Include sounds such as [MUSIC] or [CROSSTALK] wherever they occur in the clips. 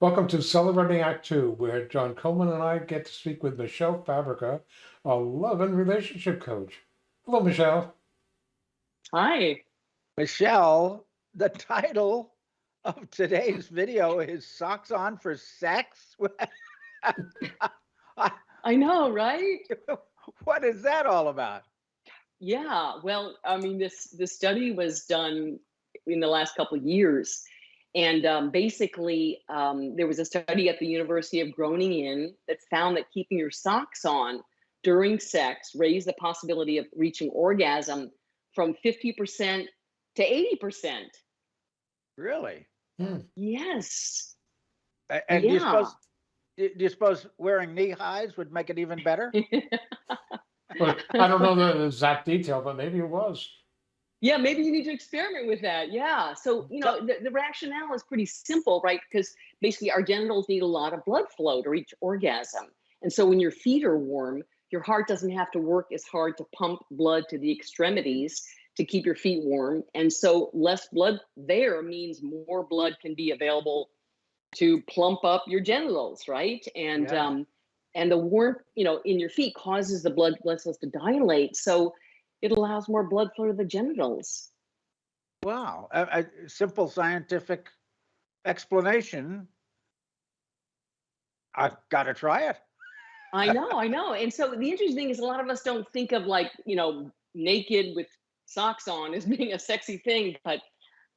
Welcome to Celebrating Act Two, where John Coleman and I get to speak with Michelle Fabrica, a love and relationship coach. Hello, Michelle. Hi. Michelle, the title of today's video is Socks On for Sex. [LAUGHS] I know, right? [LAUGHS] what is that all about? Yeah, well, I mean, this this study was done in the last couple of years, and um, basically, um, there was a study at the University of Groningen that found that keeping your socks on during sex raised the possibility of reaching orgasm from 50% to 80%. Really? Hmm. Yes. And do you suppose do you suppose wearing knee highs would make it even better? [LAUGHS] But I don't know the exact detail, but maybe it was. Yeah, maybe you need to experiment with that. Yeah. So, you know, the, the rationale is pretty simple, right? Because basically our genitals need a lot of blood flow to reach orgasm. And so when your feet are warm, your heart doesn't have to work as hard to pump blood to the extremities to keep your feet warm. And so less blood there means more blood can be available to plump up your genitals, right? And Yeah. um and the warmth, you know, in your feet causes the blood vessels to dilate. So it allows more blood flow to the genitals. Wow. A, a simple scientific explanation. I've got to try it. I know, I know. And so the interesting thing is a lot of us don't think of like, you know, naked with socks on as [LAUGHS] being a sexy thing, but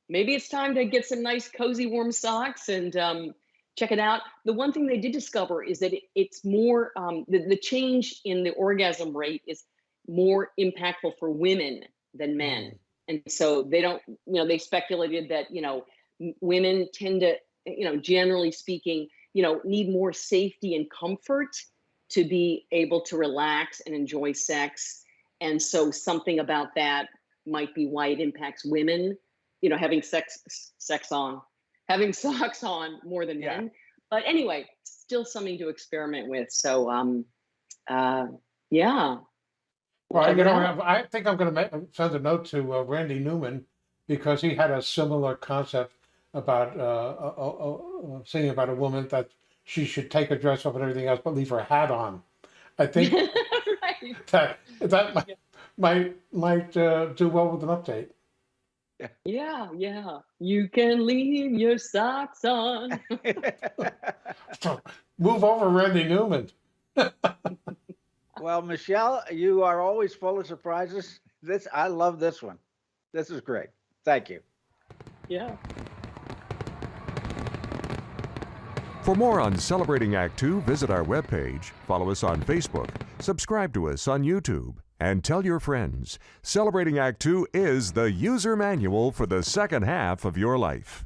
maybe it's time to get some nice cozy warm socks and um, check it out. The one thing they did discover is that it, it's more, um, the, the change in the orgasm rate is more impactful for women than men. And so they don't, you know, they speculated that, you know, women tend to, you know, generally speaking, you know, need more safety and comfort to be able to relax and enjoy sex. And so something about that might be why it impacts women, you know, having sex sex on, having [LAUGHS] socks on more than Yeah. men. But anyway, still something to experiment with. So um uh yeah. Well, you know, out. I think I'm going to send a note to uh, Randy Newman because he had a similar concept about uh, uh, uh, uh, saying about a woman that she should take her dress off and everything else, but leave her hat on. I think [LAUGHS] right. that that might might, might uh, do well with an update. Yeah, yeah. You can leave your socks on. [LAUGHS] Move over, Randy Newman. [LAUGHS] well, Michelle, you are always full of surprises. This I love this one. This is great. Thank you. yeah. For more on Celebrating Act Two, visit our webpage, follow us on Facebook, subscribe to us on YouTube, and tell your friends. Celebrating Act Two is the user manual for the second half of your life.